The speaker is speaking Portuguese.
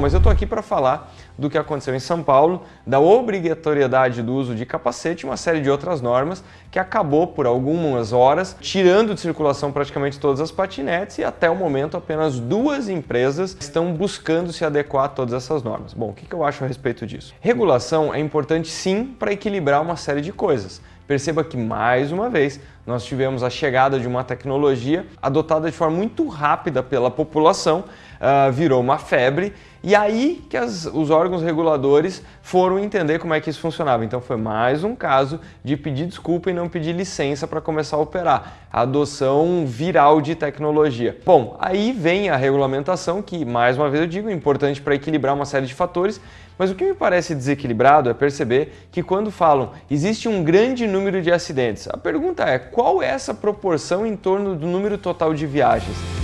Mas eu estou aqui para falar do que aconteceu em São Paulo, da obrigatoriedade do uso de capacete e uma série de outras normas que acabou por algumas horas tirando de circulação praticamente todas as patinetes e até o momento apenas duas empresas estão buscando se adequar a todas essas normas. Bom, o que eu acho a respeito disso? Regulação é importante sim para equilibrar uma série de coisas. Perceba que, mais uma vez, nós tivemos a chegada de uma tecnologia adotada de forma muito rápida pela população, uh, virou uma febre, e aí que as, os órgãos reguladores foram entender como é que isso funcionava. Então foi mais um caso de pedir desculpa e não pedir licença para começar a operar. A adoção viral de tecnologia. Bom, aí vem a regulamentação, que, mais uma vez eu digo, é importante para equilibrar uma série de fatores, mas o que me parece desequilibrado é perceber que quando falam existe um grande número de acidentes, a pergunta é qual é essa proporção em torno do número total de viagens?